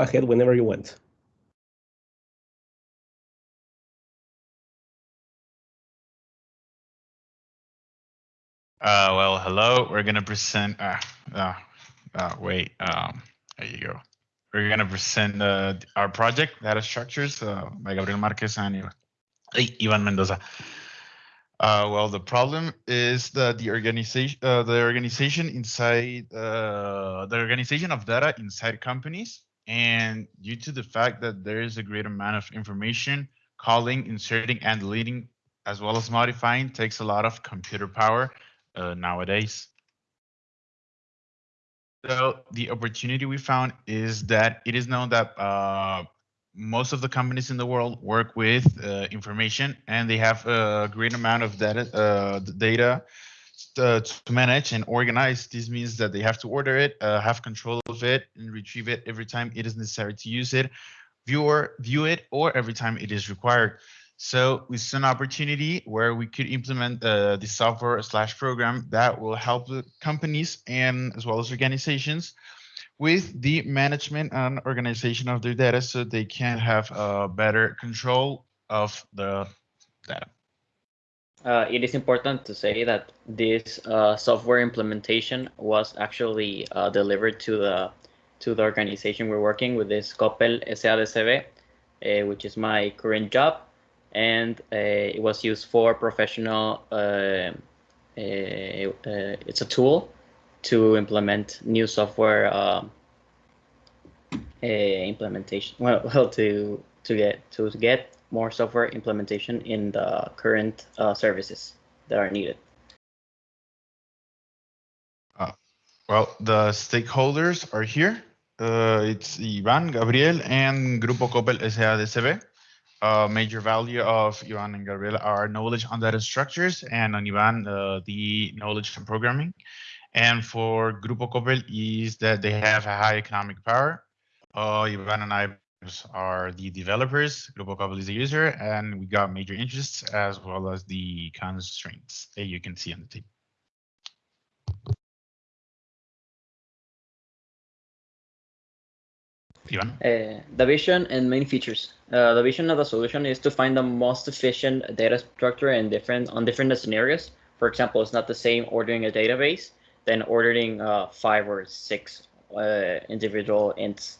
ahead whenever you want. Uh, well, hello. We're gonna present. Uh, uh, uh, wait. Um, there you go. We're gonna present uh, our project, data structures, uh, by Gabriel Marquez and Ivan Mendoza. Uh, well, the problem is that the organization, uh, the organization inside, uh, the organization of data inside companies, and due to the fact that there is a great amount of information, calling, inserting, and deleting, as well as modifying, takes a lot of computer power uh, nowadays. So the opportunity we found is that it is known that uh, most of the companies in the world work with uh, information and they have a great amount of data, uh, data to, to, manage and organize. This means that they have to order it, uh, have control of it, and retrieve it every time it is necessary to use it, view or view it, or every time it is required. So saw an opportunity where we could implement uh, the software slash program that will help the companies and as well as organizations with the management and organization of their data so they can have a better control of the data. Uh, it is important to say that this uh, software implementation was actually uh, delivered to the to the organization we're working with this Coppel SADCB, uh, which is my current job, and uh, it was used for professional. Uh, it's a tool to implement new software implementation. Well, well, to to get to get more software implementation in the current uh, services that are needed. Uh, well, the stakeholders are here. Uh, it's Ivan, Gabriel, and Grupo Coppel SADCB. Uh, major value of Ivan and Gabriel are knowledge on data structures, and on Ivan, uh, the knowledge on programming. And for Grupo Coppel is that they have a high economic power. Uh, Ivan and I are the developers, Grupo Coppel is the user, and we got major interests as well as the constraints that you can see on the table. Uh, the vision and main features. Uh, the vision of the solution is to find the most efficient data structure in different on different scenarios. For example, it's not the same ordering a database than ordering uh, five or six uh, individual ints.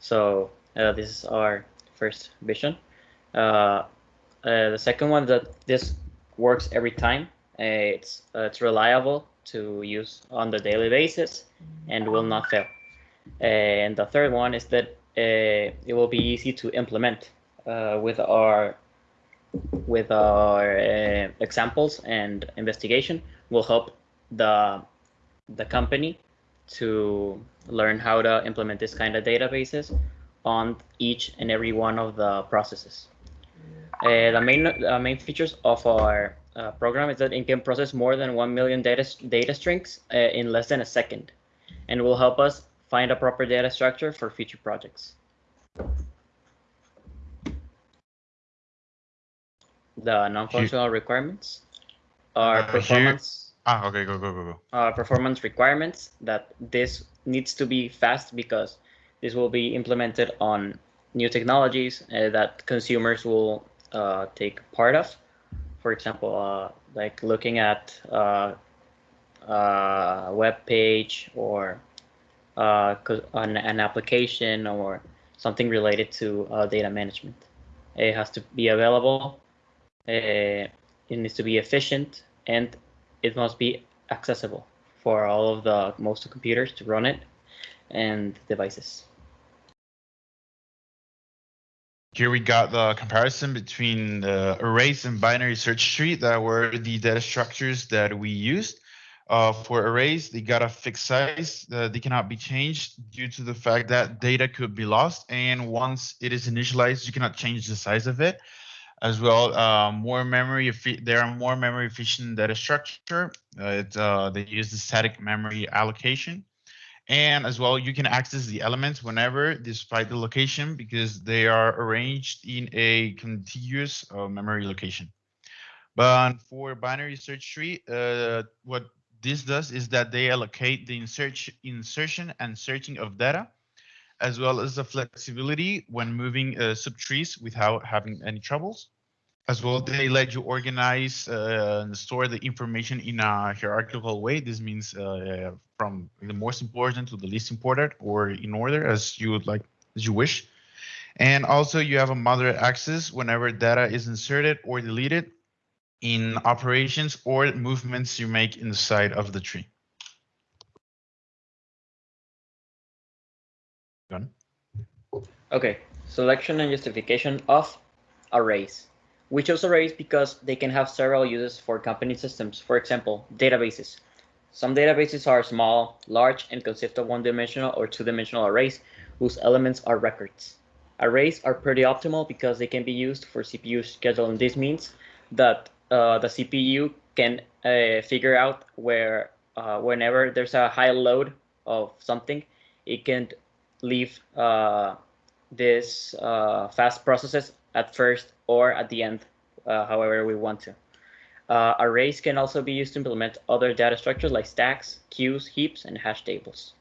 So uh, this is our first vision. Uh, the second one that this works every time. it's it's reliable to use on the daily basis and will not fail. And the third one is that uh, it will be easy to implement uh, with our with our uh, examples and investigation will help the the company to learn how to implement this kind of databases on each and every one of the processes. Uh, the main uh, main features of our uh, program is that it can process more than 1 million data, data strings in less than a second and will help us find a proper data structure for future projects. The non-functional requirements are uh, performance. Ah, okay, go, go, go, go. Uh, performance requirements that this needs to be fast because this will be implemented on new technologies uh, that consumers will uh, take part of. For example, uh, like looking at uh, a web page or uh, an, an, application or something related to uh, data management. It has to be available, uh, it needs to be efficient, and it must be accessible for all of the most computers to run it and devices. Here we got the comparison between the arrays and binary search tree that were the data structures that we used. Uh, for arrays, they got a fixed size. Uh, they cannot be changed due to the fact that data could be lost. And once it is initialized, you cannot change the size of it. As well, uh, more memory. There are more memory efficient data structure. Uh, it, uh, they use the static memory allocation. And as well, you can access the elements whenever, despite the location, because they are arranged in a contiguous uh, memory location. But for binary search tree, what this does is that they allocate the insert, insertion and searching of data as well as the flexibility when moving uh, subtrees without having any troubles. As well, they let you organize uh, and store the information in a hierarchical way. This means uh, from the most important to the least important or in order as you would like, as you wish. And also you have a moderate access whenever data is inserted or deleted in operations or movements you make inside of the tree. Done. Okay, selection and justification of arrays. We chose arrays because they can have several uses for company systems. For example, databases. Some databases are small, large, and consist of one-dimensional or two-dimensional arrays whose elements are records. Arrays are pretty optimal because they can be used for CPU scheduling. This means that uh, the CPU can uh, figure out where uh, whenever there's a high load of something, it can leave uh, this uh, fast processes at first or at the end, uh, however we want to. Uh, arrays can also be used to implement other data structures like stacks, queues, heaps, and hash tables.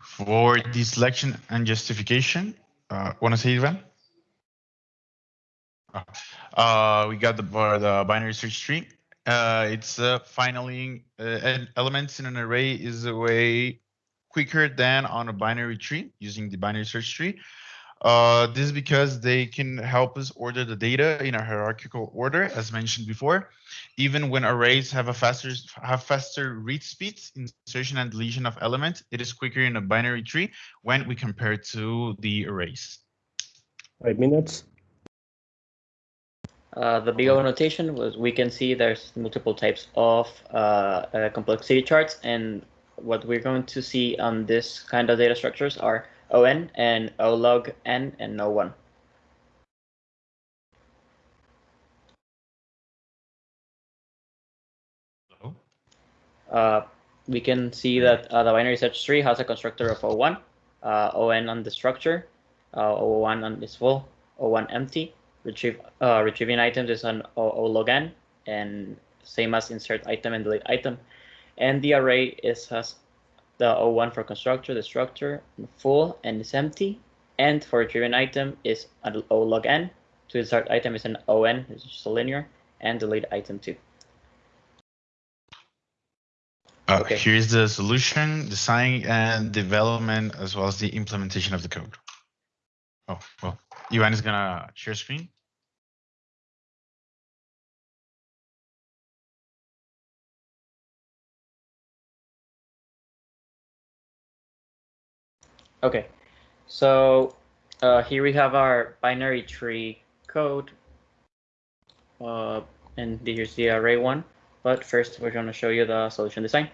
For the selection and justification, uh, want to say, Ivan? Uh, we got the, the binary search tree. Uh, it's uh, uh, elements in an array is a way quicker than on a binary tree using the binary search tree. Uh, this is because they can help us order the data in a hierarchical order, as mentioned before. Even when arrays have a faster have faster read speeds, insertion and deletion of elements, it is quicker in a binary tree when we compare to the arrays. Five minutes. Uh, the big O notation was we can see there's multiple types of uh, uh, complexity charts and what we're going to see on this kind of data structures are ON and O log N and O1. Uh, we can see that uh, the binary search tree has a constructor of O1, uh, ON on the structure, uh, O1 on this full, O1 empty. Retrieve uh, retrieving items is on O, o log N, and same as insert item and delete item. And the array is has the O1 for constructor, the structure, full and is empty. And for retrieving item is an O log N. To insert item is an ON, it's just a linear, and delete item too. Uh, Okay. Here's the solution, design and development, as well as the implementation of the code. Oh, well, Ivan is gonna share screen. Okay, so uh, here we have our binary tree code. Uh, and here's the array one. But first, we're going to show you the solution design.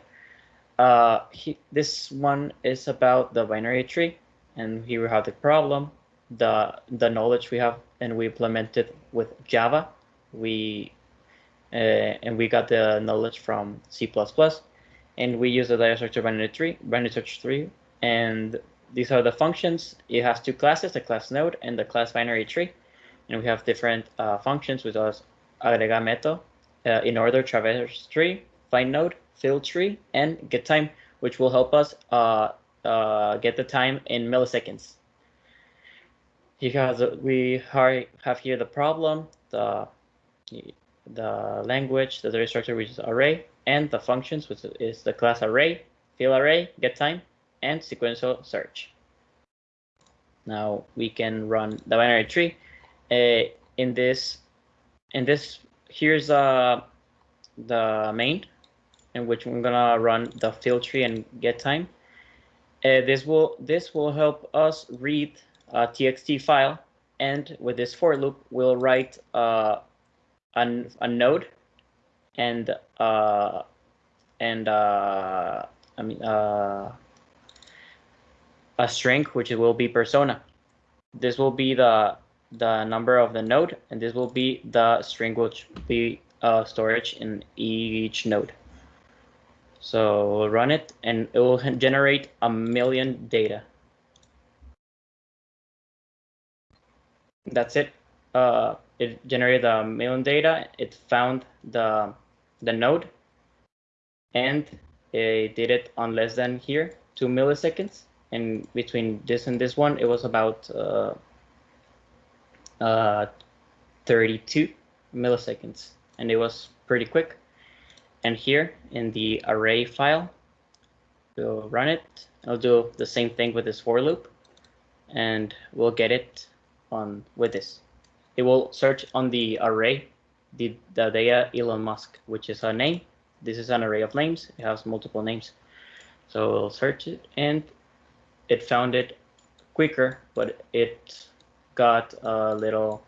Uh, he, this one is about the binary tree. And here we have the problem, the, the knowledge we have, and we implemented with Java. We uh, and we got the knowledge from C++. And we use the data structure binary tree, binary search tree, and these are the functions. It has two classes, the class node and the class binary tree. And we have different uh, functions with us agrega method, uh, in order traverse tree, find node, fill tree, and get time, which will help us uh, uh, get the time in milliseconds. Because we have here the problem, the the language, the data structure, which is array, and the functions, which is the class array, fill array, get time, and sequential search. Now we can run the binary tree. Uh, in this, in this, here's uh, the main, in which I'm gonna run the fill tree and get time. Uh, this will this will help us read a txt file, and with this for loop, we'll write uh, an, a node and uh, and uh, I mean uh, a string, which will be persona. This will be the the number of the node, and this will be the string which will be uh, storage in each node. So we'll run it, and it will generate a million data. That's it. Uh, it generated a million data. It found the the node, and it did it on less than here, two milliseconds. And between this and this one, it was about uh, uh, 32 milliseconds. And it was pretty quick. And here in the array file, we'll run it. I'll do the same thing with this for loop. And we'll get it on with this. It will search on the array, the, the data Elon Musk, which is a name. This is an array of names. It has multiple names. So we'll search it and it found it quicker, but it got a little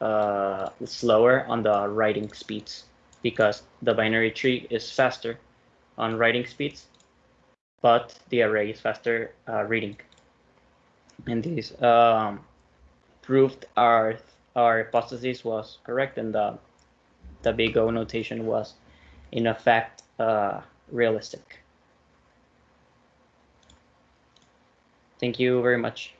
uh, slower on the writing speeds because the binary tree is faster on writing speeds, but the array is faster uh, reading. And this um, proved our our hypothesis was correct, and the the big O notation was in effect uh, realistic. Thank you very much.